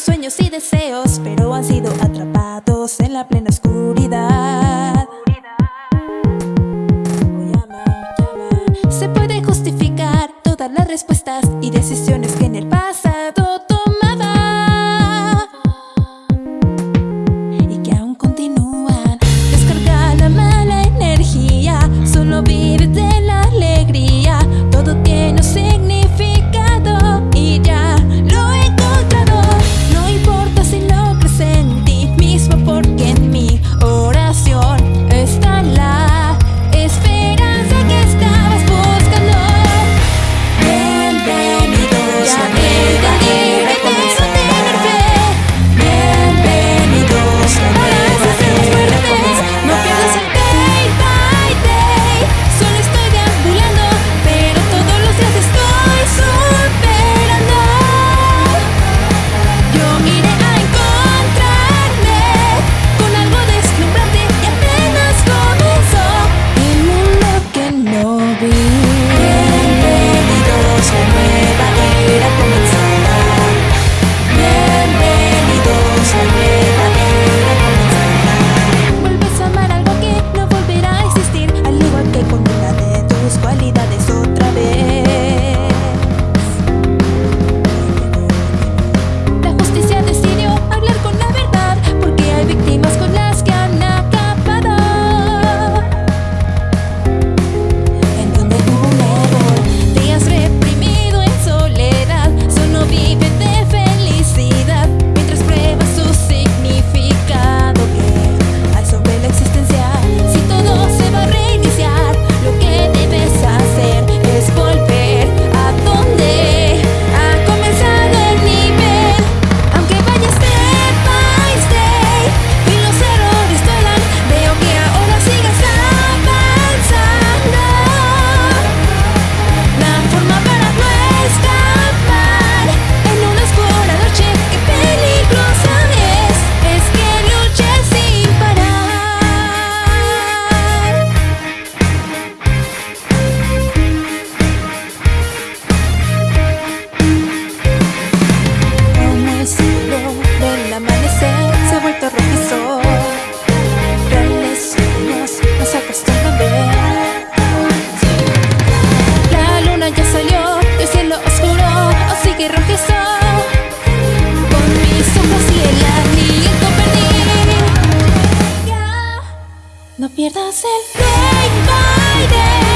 sueños y deseos Pero han sido atrapados en la plena oscuridad. Se puede justificar todas las respuestas y decisiones No pierdas el day by